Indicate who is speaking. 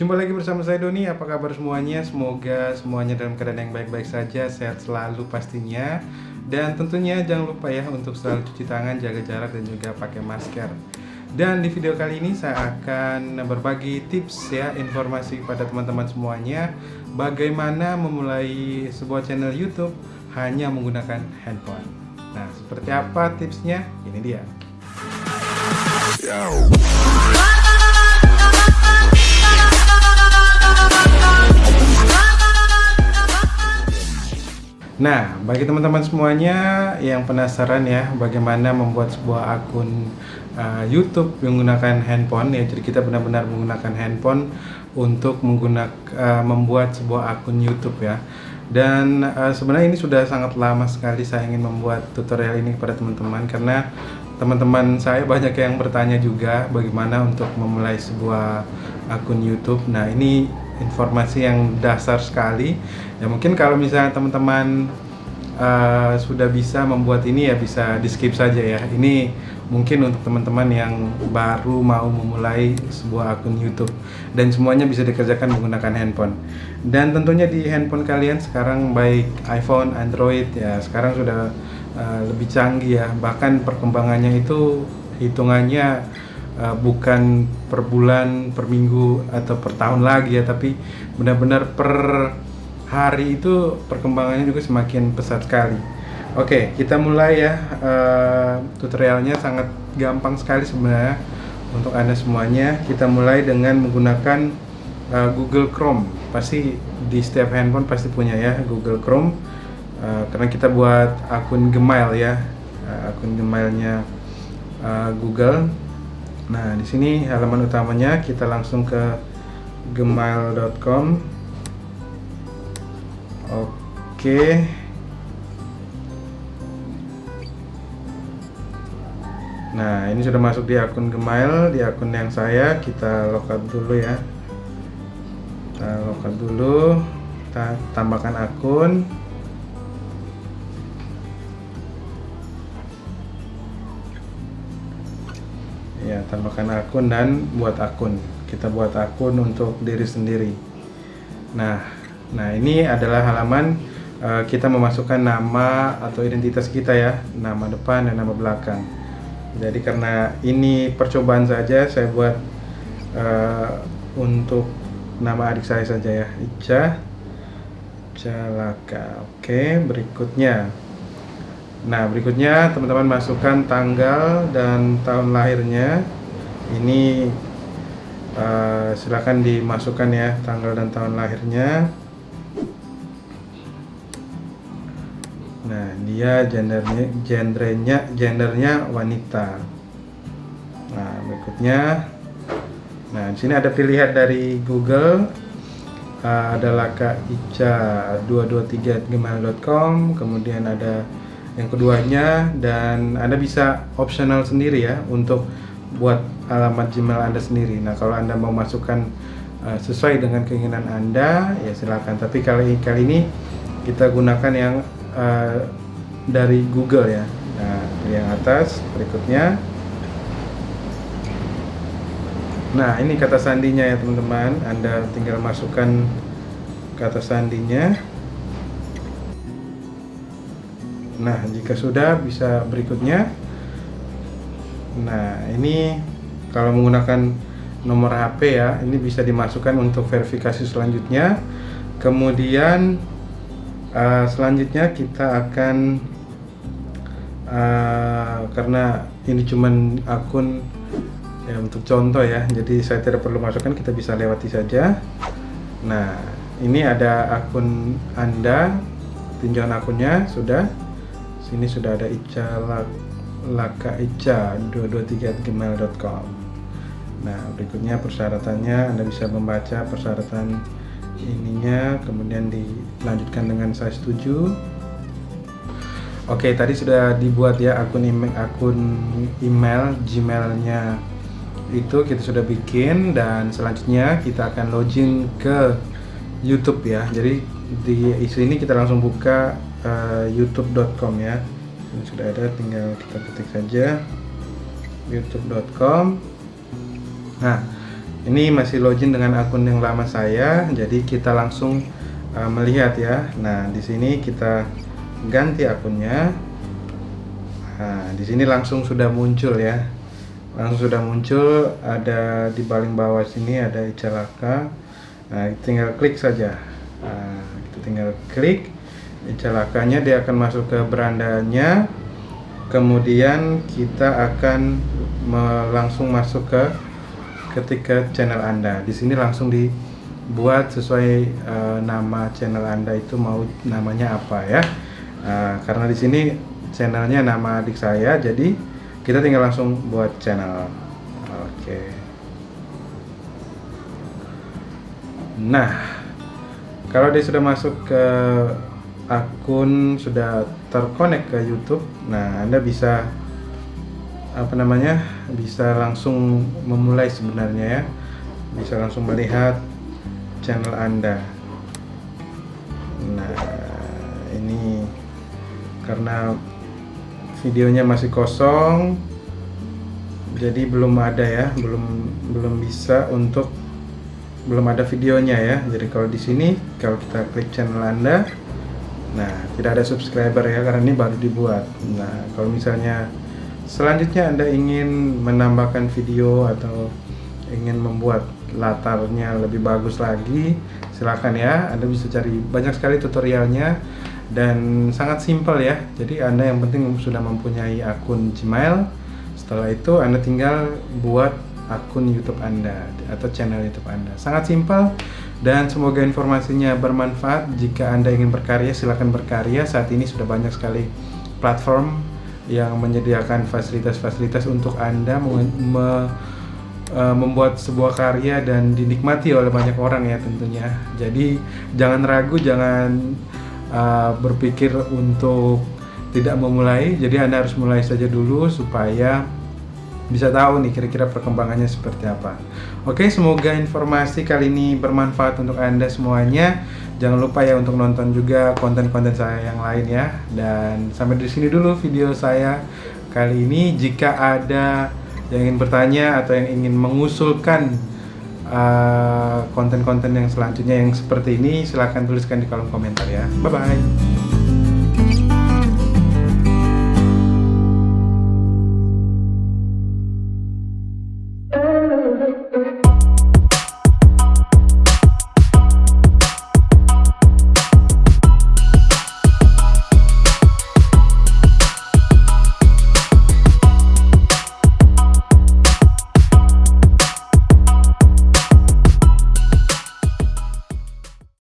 Speaker 1: Jumpa lagi bersama saya Doni, apa kabar semuanya? Semoga semuanya dalam keadaan yang baik-baik saja, sehat selalu pastinya. Dan tentunya jangan lupa ya untuk selalu cuci tangan, jaga jarak dan juga pakai masker. Dan di video kali ini saya akan berbagi tips ya, informasi kepada teman-teman semuanya Bagaimana memulai sebuah channel YouTube hanya menggunakan handphone. Nah seperti apa tipsnya? Ini dia Nah, bagi teman-teman semuanya yang penasaran ya bagaimana membuat sebuah akun uh, YouTube menggunakan handphone ya, jadi kita benar-benar menggunakan handphone untuk menggunakan uh, membuat sebuah akun YouTube ya. Dan uh, sebenarnya ini sudah sangat lama sekali saya ingin membuat tutorial ini kepada teman-teman karena teman-teman saya banyak yang bertanya juga bagaimana untuk memulai sebuah akun YouTube. Nah, ini informasi yang dasar sekali. Ya mungkin kalau misalnya teman-teman uh, sudah bisa membuat ini ya bisa di skip saja ya. Ini mungkin untuk teman-teman yang baru mau memulai sebuah akun YouTube. Dan semuanya bisa dikerjakan menggunakan handphone. Dan tentunya di handphone kalian sekarang baik iPhone, Android ya sekarang sudah uh, lebih canggih ya. Bahkan perkembangannya itu hitungannya uh, bukan per bulan, per minggu atau per tahun lagi ya, tapi benar-benar per hari itu perkembangannya juga semakin pesat sekali. Oke, kita mulai ya. Uh, tutorialnya sangat gampang sekali sebenarnya untuk anda semuanya. Kita mulai dengan menggunakan uh, Google Chrome. Pasti di setiap handphone pasti punya ya Google Chrome. Uh, karena kita buat akun Gmail ya, uh, akun Gmailnya uh, Google Nah, di sini halaman utamanya kita langsung ke gmail.com. Oke. Nah, ini sudah masuk di akun Gmail, di akun yang saya, kita logout dulu ya. Kita logout dulu, kita tambahkan akun. Tambahkan akun dan buat akun. Kita buat akun untuk diri sendiri. Nah nah ini adalah halaman uh, kita memasukkan nama atau identitas kita ya. Nama depan dan nama belakang. Jadi karena ini percobaan saja saya buat uh, untuk nama adik saya saja ya. Ica Jalaka. Oke berikutnya. Nah, berikutnya teman-teman masukkan tanggal dan tahun lahirnya. Ini uh, silakan dimasukkan ya tanggal dan tahun lahirnya. Nah, dia gendernya gendernya gendernya wanita. Nah, berikutnya Nah, di sini ada pilihan dari Google uh, ada laka ica 223 gmail.com, kemudian ada yang keduanya dan Anda bisa optional sendiri ya untuk buat alamat Gmail Anda sendiri. Nah, kalau Anda mau masukkan uh, sesuai dengan keinginan Anda, ya silakan. Tapi kali kali ini kita gunakan yang uh, dari Google ya. Nah, yang atas berikutnya. Nah, ini kata sandinya ya, teman-teman. Anda tinggal masukkan kata sandinya. Nah, jika sudah bisa berikutnya. Nah, ini kalau menggunakan nomor HP ya, ini bisa dimasukkan untuk verifikasi selanjutnya. Kemudian uh, selanjutnya kita akan uh, karena ini cuman akun ya untuk contoh ya, jadi saya tidak perlu masukkan, kita bisa lewati saja. Nah, ini ada akun Anda, tinjauan akunnya sudah sini sudah ada Ica Laka Ica 223 gmail.com nah berikutnya persyaratannya Anda bisa membaca persyaratan ininya kemudian dilanjutkan dengan saya setuju. Oke tadi sudah dibuat ya akun email akun email Gmailnya itu kita sudah bikin dan selanjutnya kita akan login ke YouTube ya. Jadi di isu ini kita langsung buka uh, youtube.com ya ini sudah ada tinggal kita ketik saja. youtube.com nah ini masih login dengan akun yang lama saya jadi kita langsung uh, melihat ya. Nah di sini kita ganti akunnya. Nah di sini langsung sudah muncul ya. Langsung sudah muncul ada di paling bawah sini ada icalaka nah tinggal klik saja. Nah, itu tinggal klik icalakanya dia akan masuk ke berandanya kemudian kita akan langsung masuk ke ketika channel Anda. Di sini langsung dibuat sesuai uh, nama channel Anda itu mau namanya apa ya. Uh, karena di sini channelnya nama adik saya, jadi kita tinggal langsung buat channel. Oke. Okay. Nah, kalau dia sudah masuk ke akun sudah terkonek ke YouTube, nah Anda bisa apa namanya bisa langsung memulai sebenarnya ya. Bisa langsung melihat channel anda. Nah ini karena videonya masih kosong jadi belum ada ya belum belum bisa untuk belum ada videonya ya. Jadi kalau di sini kalau kita klik channel anda nah tidak ada subscriber ya karena ini baru dibuat nah kalau misalnya Selanjutnya Anda ingin menambahkan video atau ingin membuat latarnya lebih bagus lagi, silahkan ya. Anda bisa cari banyak sekali tutorialnya dan sangat simpel ya. Jadi Anda yang penting sudah mempunyai akun Gmail. Setelah itu Anda tinggal buat akun YouTube Anda atau channel YouTube Anda. Sangat simpel dan semoga informasinya bermanfaat. Jika Anda ingin berkarya, silahkan berkarya. Saat ini sudah banyak sekali platform yang menyediakan fasilitas-fasilitas untuk Anda me, me, membuat sebuah karya dan dinikmati oleh banyak orang ya tentunya. Jadi jangan ragu, jangan uh, berpikir untuk tidak memulai. Jadi Anda harus mulai saja dulu supaya bisa tahu nih kira-kira perkembangannya seperti apa. Oke, semoga informasi kali ini bermanfaat untuk Anda semuanya. Jangan lupa ya untuk nonton juga konten-konten saya yang lain ya. Dan sampai di sini dulu video saya kali ini. Jika ada yang ingin bertanya atau yang ingin mengusulkan uh, konten-konten uh, yang selanjutnya yang seperti ini, silahkan tuliskan di kolom komentar ya. Bye bye.